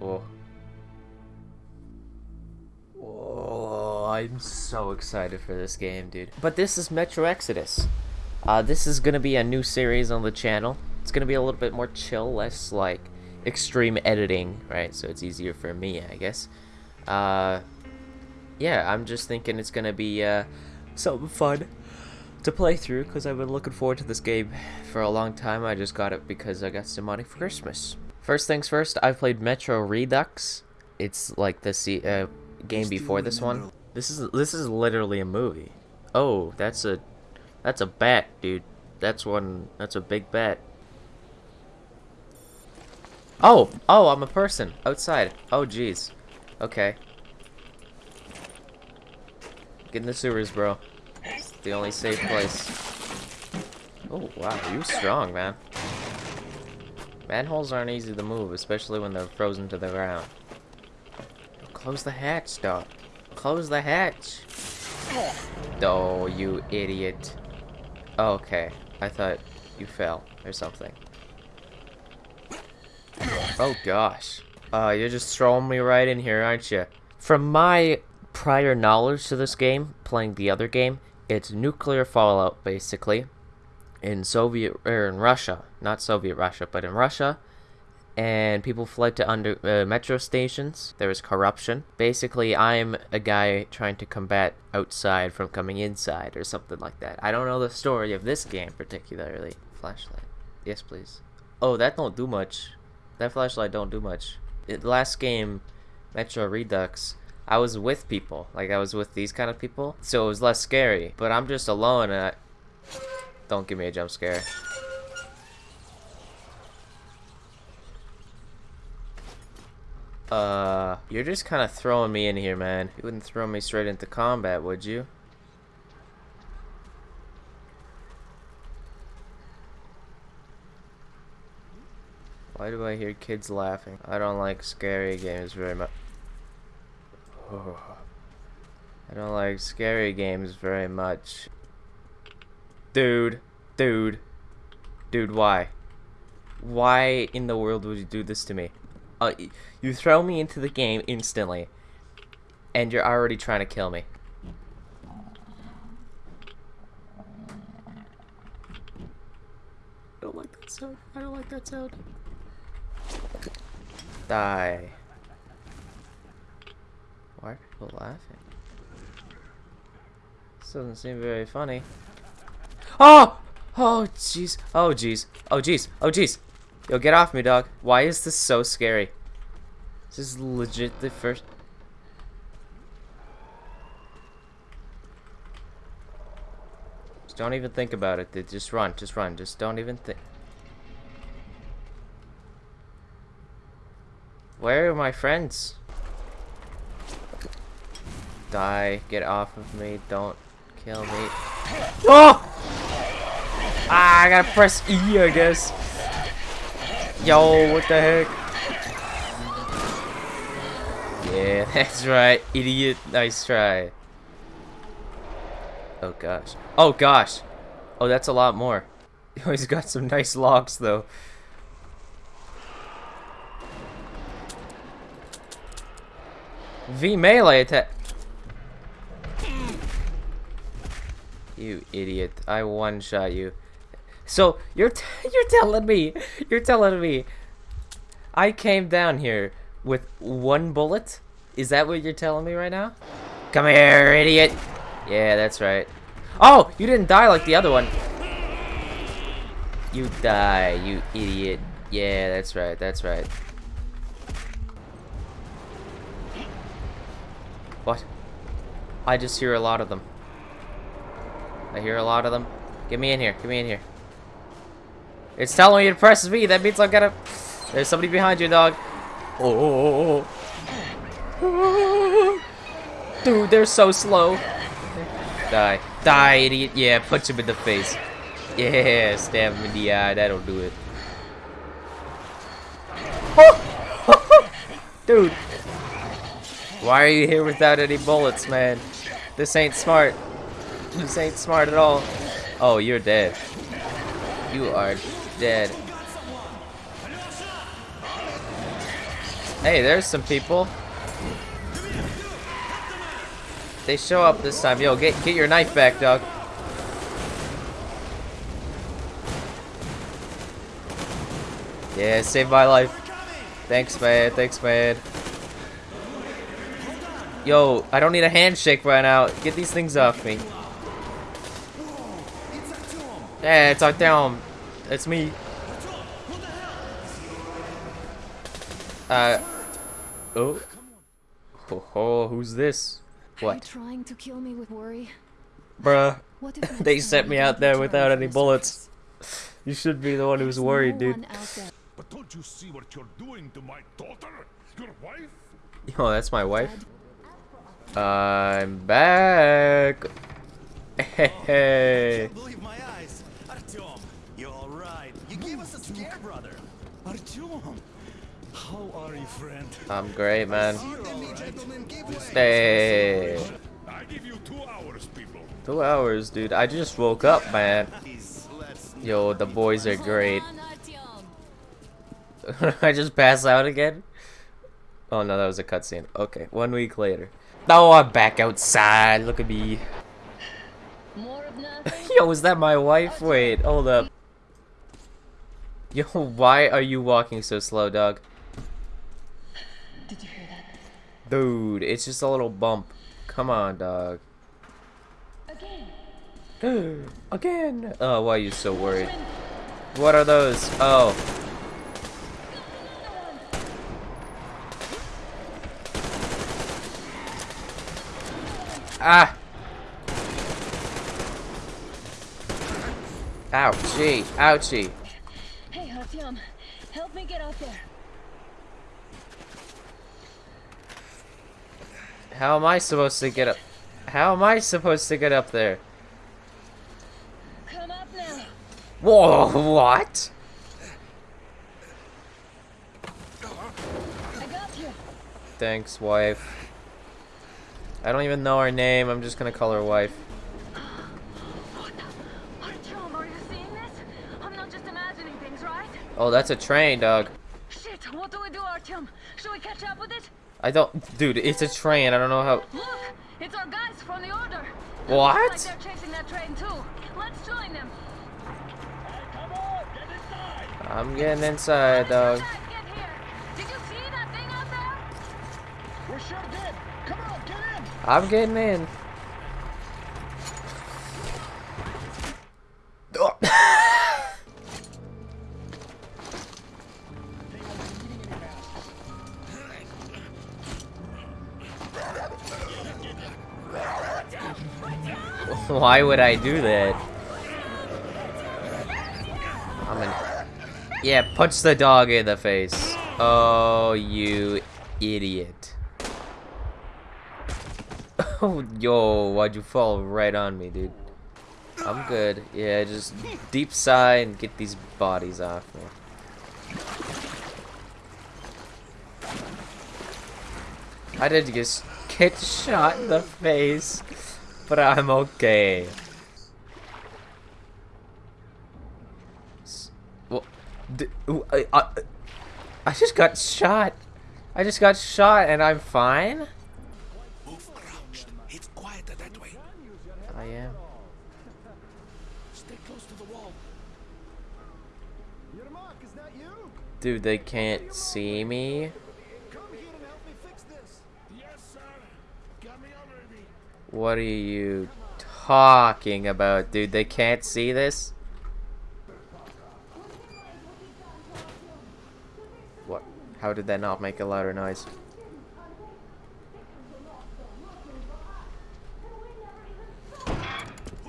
Oh. Oh, I'm so excited for this game, dude. But this is Metro Exodus. Uh, this is gonna be a new series on the channel. It's gonna be a little bit more chill, less like extreme editing, right? So it's easier for me, I guess. Uh, yeah, I'm just thinking it's gonna be uh, something fun to play through because I've been looking forward to this game for a long time. I just got it because I got some money for Christmas. First things first, I've played Metro Redux. It's like the uh, game before this one. This is this is literally a movie. Oh, that's a that's a bat, dude. That's one. That's a big bat. Oh, oh, I'm a person outside. Oh, jeez. Okay. Get in the sewers, bro. It's the only safe place. Oh, wow, you strong, man. Manholes aren't easy to move, especially when they're frozen to the ground. Close the hatch, dog. Close the hatch. Oh, you idiot. Okay. I thought you fell or something. Oh gosh. Uh, you're just throwing me right in here, aren't you? From my prior knowledge to this game, playing the other game, it's nuclear fallout basically in Soviet or in Russia, not Soviet Russia, but in Russia, and people fled to under uh, metro stations. There was corruption. Basically, I'm a guy trying to combat outside from coming inside or something like that. I don't know the story of this game particularly. Flashlight. Yes, please. Oh, that don't do much. That flashlight don't do much. It, last game, Metro Redux, I was with people. Like, I was with these kind of people. So it was less scary. But I'm just alone and I... Don't give me a jump scare. Uh, you're just kind of throwing me in here, man. You wouldn't throw me straight into combat, would you? Why do I hear kids laughing? I don't like scary games very much. I don't like scary games very much. Dude, dude, dude, why? Why in the world would you do this to me? Uh, you throw me into the game instantly, and you're already trying to kill me. I don't like that sound. I don't like that sound. Die. Why are people laughing? This doesn't seem very funny. Oh! Oh, jeez. Oh, jeez. Oh, jeez. Oh, jeez. Yo, get off me, dog. Why is this so scary? This is legit the first... Just don't even think about it, dude. Just run. Just run. Just don't even think... Where are my friends? Die. Get off of me. Don't kill me. Oh! Ah, I gotta press E, I guess. Yo, what the heck? Yeah, that's right, idiot. Nice try. Oh gosh. Oh gosh. Oh, that's a lot more. He's got some nice locks though. V melee attack. You idiot. I one shot you. So you're you're telling me you're telling me I came down here with one bullet? Is that what you're telling me right now? Come here, idiot. Yeah, that's right. Oh, you didn't die like the other one. You die, you idiot. Yeah, that's right. That's right. What? I just hear a lot of them. I hear a lot of them. Get me in here. Get me in here. It's telling me to press V. That means I gotta... There's somebody behind you, dog. Oh. Dude, they're so slow. Die. Die, idiot. Yeah, punch him in the face. Yeah, stab him in the eye. That'll do it. Dude. Why are you here without any bullets, man? This ain't smart. This ain't smart at all. Oh, you're dead. You are dead. Hey, there's some people. They show up this time. Yo, get get your knife back, dog. Yeah, saved my life. Thanks, man. Thanks, man. Yo, I don't need a handshake right now. Get these things off me. Yeah, it's Artyom. It's me. Uh. Oh. Oh, oh who's this? Are you What? trying to kill me with worry? Bruh. What They sent me out there without any bullets. You should be the one who's worried, dude. one. But don't you see what you're doing to my daughter? Your wife? Yo, that's my wife. I'm back. Hey. Gave us a scare, brother. Artyom! How are you, friend? I'm great, man. Let gentlemen, give way. Hey. I give you two hours, people. Two hours, dude. I just woke up, man. Yo, the boys are great. Hold on, Artyom. I just pass out again? Oh no, that was a cutscene. Okay, one week later. Now I'm back outside. Look at me. More of nothing? Yo, is that my wife? Wait, hold up. Yo, why are you walking so slow, dog? Did you hear that? Dude, it's just a little bump. Come on, dog. Again. Again. Oh, why are you so worried? What are those? Oh. Ah. Ouchie. Ouchie. Hey, Artyom. Help me get out there. How am I supposed to get up? How am I supposed to get up there? Come up now. Whoa, what? I got you. Thanks, wife. I don't even know her name. I'm just gonna call her wife. Artyom, are you seeing this? I'm not just imagining things, right? Oh, that's a train, dog. Shit, what do we do, Artyom? Should we catch up with it? I don't, dude. It's a train. I don't know how. Look, it's our guys from the Order. What? Like they're chasing that train too. Let's join them. I'm getting inside, dog. Guys, get here. Did you see that thing out there? We sure did. Come on, get in. I'm getting in. Why would I do that? I'm an Yeah, punch the dog in the face. Oh, you idiot. Oh, yo, why'd you fall right on me, dude? I'm good. Yeah, just deep sigh and get these bodies off me. I did just get shot in the face, but I'm okay. S- Well, uh, uh, I, just got shot. I just got shot and I'm fine? Move crouched. It's quieter that way. I am. Stay close to the wall. Dude, they can't see me. Come here and help me fix this. Yes, sir. Got me already. What are you talking about, dude? They can't see this? What? How did that not make a louder noise?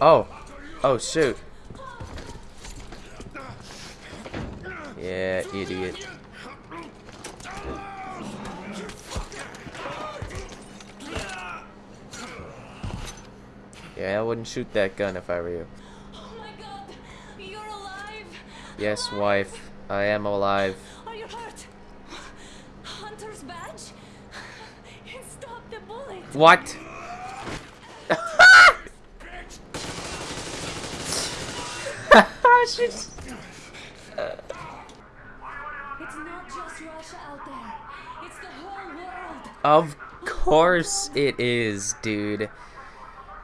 Oh. Oh, shoot. Yeah, idiot. Yeah, I wouldn't shoot that gun if I were you. Oh my god, you're alive. Yes, wife. I am alive. Are you hurt? Hunter's badge? It stopped the bullet. What? She's... It's not just Russia out there. It's the whole world. Of course it is, dude.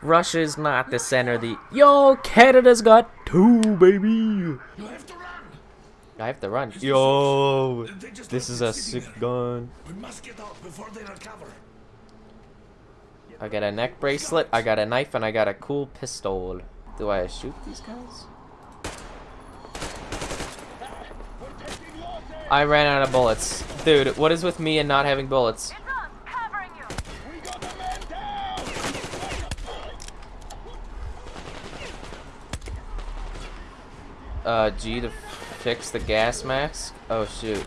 Russia's not the center of the. Yo, Canada's got two, baby. You have to run. I have to run. Yo, this is a the sick gun. We must get out before they recover. I got a neck bracelet, I got a knife, and I got a cool pistol. Do I shoot these guys? I ran out of bullets. Dude, what is with me and not having bullets? Uh, G to fix the gas mask? Oh, shoot.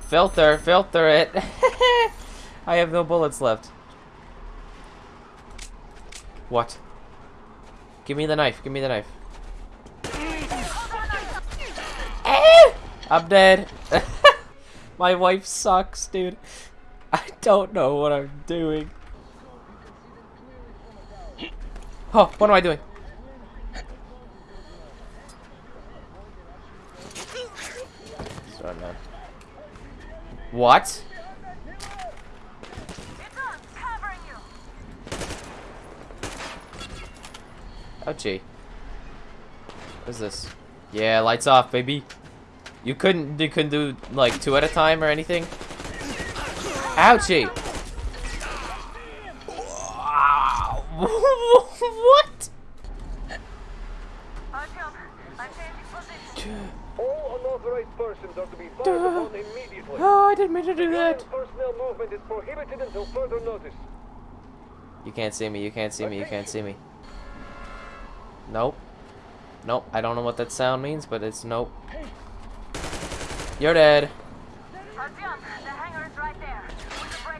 Filter, filter it. I have no bullets left. What? Give me the knife, give me the knife. I'm dead. My wife sucks, dude. I don't know what I'm doing. Oh, what am I doing? Sorry, man. What? Ouchie. What is this? Yeah, lights off, baby. You couldn't you couldn't do like two at a time or anything? Ouchie! You can't see me, you can't see me, you can't see me. Nope. Nope, I don't know what that sound means, but it's nope. You're dead.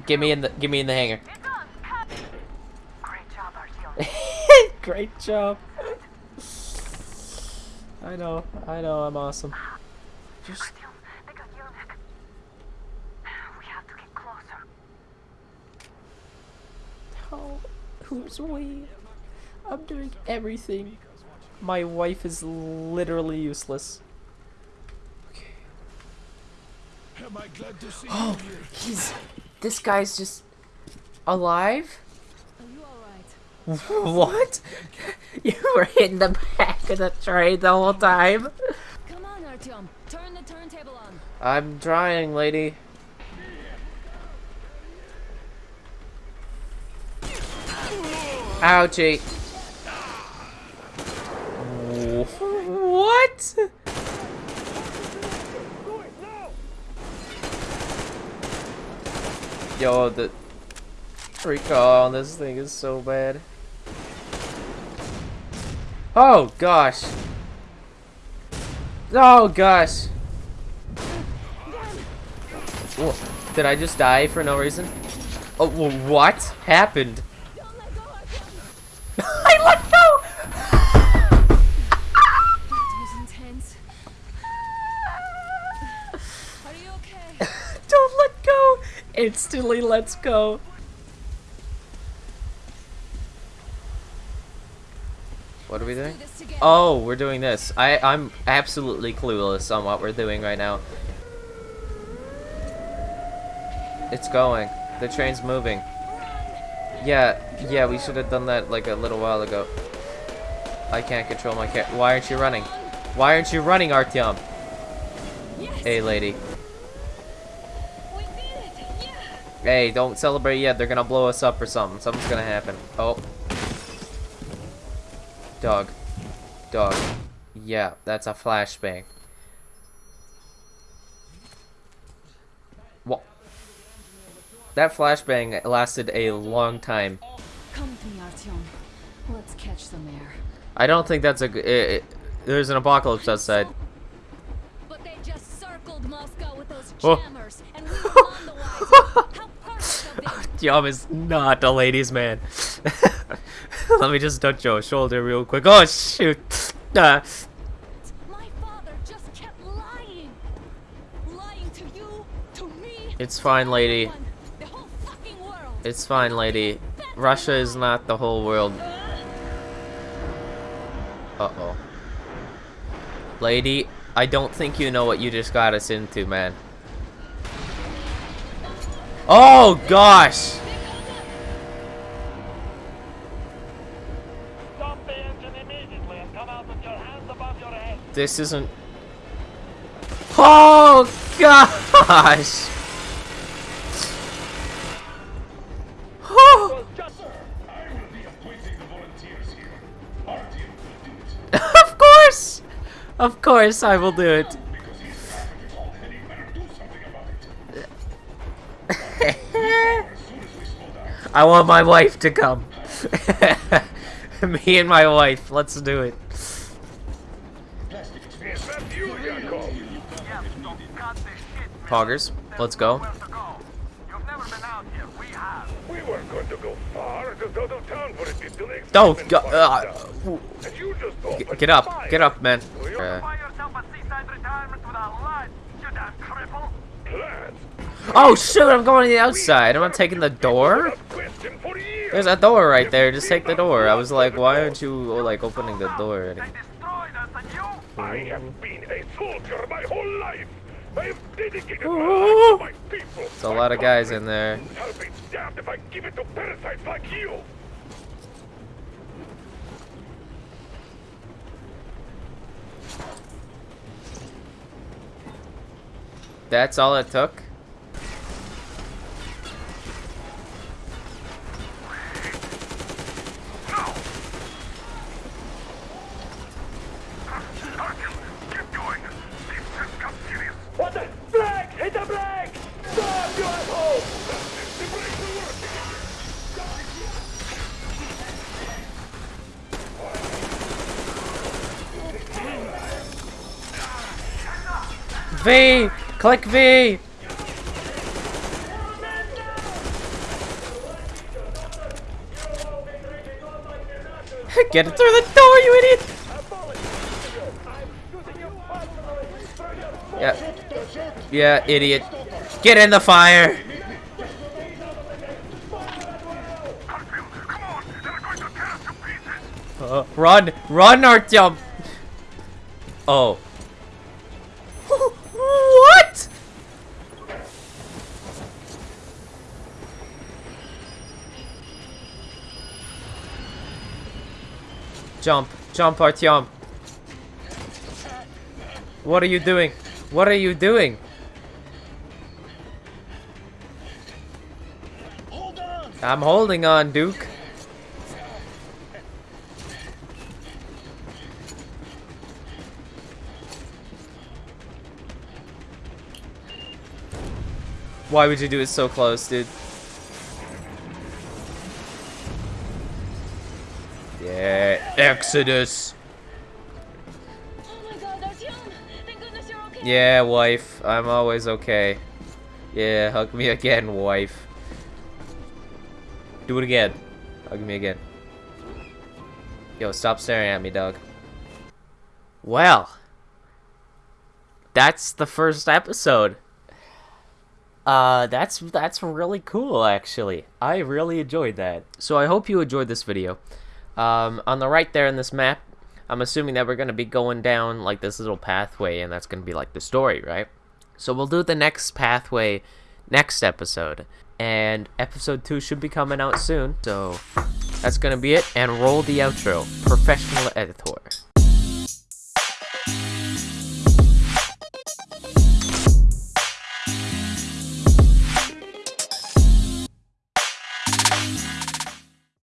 Give me in the give me in the hangar. Great job. I know, I know, I'm awesome. Just Oh, who's we? I'm doing everything. My wife is literally useless. Am I glad to see Oh, you here? he's. This guy's just alive. Are you alright? What? You were in the back of the train the whole time. Come on, Artyom. Turn the turntable on. I'm trying, lady. Ouchie. What? Yo, the recall on this thing is so bad. Oh gosh. Oh gosh. Wha- Did I just die for no reason? Oh, what happened? Instantly let's go. What are we doing? Do this together. Oh, we're doing this. I, I'm absolutely clueless on what we're doing right now. It's going. The train's moving. Yeah, yeah, we should have done that like a little while ago. I can't control my cat. Why aren't you running? Why aren't you running, Artyom? Yes, Hey, lady. we did it. Yeah. Hey, don't celebrate yet. They're gonna blow us up or something. Something's gonna happen. Oh. Dog. Dog. Yeah, that's a flashbang. What? That flashbang lasted a long time. Come with me, Artyom. Let's catch some air. I don't think that's a good. It, there's an apocalypse outside. But they just circled Moscow with those Oh. jammers, and we were on the wise. How of is not a ladies' man. Let me just touch your shoulder real quick. Oh shoot! Ah. My father just kept lying. Lying to you, to me. It's fine, lady. The whole fucking world. It's fine, lady. Russia is not the whole world. Uh-oh. Lady, I don't think you know what you just got us into, man. Oh, your gosh. This isn't... Oh, gosh! Oh. of course! Of course I will do it. I want my wife to come. Me and my wife, let's do it. Is that you, Yakov? Yes, so cut the shit, man. Poggers, let's go. Where to go? You've never been out here. We weren't going to go far, out of town for a bit till the Don't go. Uh, out. And you just opened get up, get up, man. Uh, oh shoot! I'm going to the outside. I'm not taking the door. without question for years. There's a door right there. Just take the door. I was like, why aren't you like opening the door? They destroyed us and you? I have been a soldier my whole life. I have dedicated my life to my people. There's a lot of guys in there. I'll be damned if I give it to parasites like you. That's all it took. Keep going. This just got serious. What the? Black! Hit the black! Stop, you asshole! The brakes are working. V! Click V! Get it through the door, you idiot! Yeah. Yeah, idiot. Get in the fire! Uh, run! Run, Artyom! Oh. what? Jump. Jump, Artyom. What are you doing? What are you doing? Hold! I'm holding on, Duke. Why would you do it so close, dude? Exodus. Oh god, Artyom! Thank goodness you're okay. Yeah, wife. I'm always okay. Yeah, hug me again, wife. Do it again. Hug me again. Yo, stop staring at me, dog. Well, that's the first episode. Uh, that's that's really cool, actually. I really enjoyed that. So I hope you enjoyed this video. Um, on the right there in this map, I'm assuming that we're gonna be going down like this little pathway, and that's gonna be like the story, right? So we'll do the next pathway next episode, and episode two should be coming out soon. So that's gonna be it, and roll the outro. Professional editor.